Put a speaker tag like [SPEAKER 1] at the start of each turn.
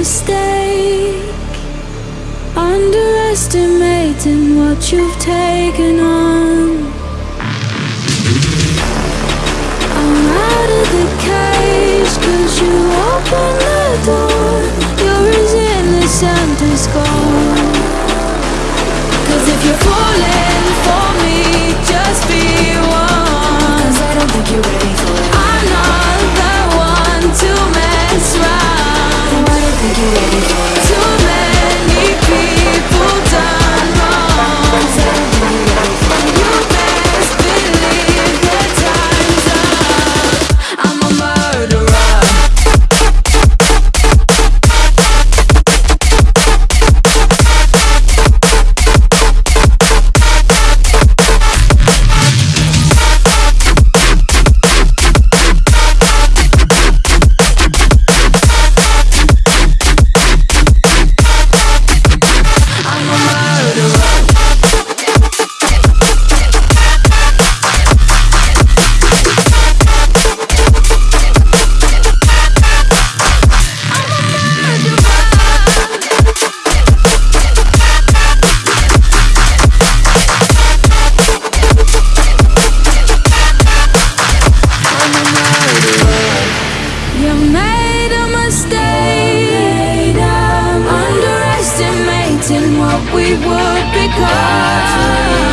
[SPEAKER 1] mistake. Underestimating what you've taken on. I'm out of the cage, cause you opened the door. You're as innocent as gold. you ready? what we would become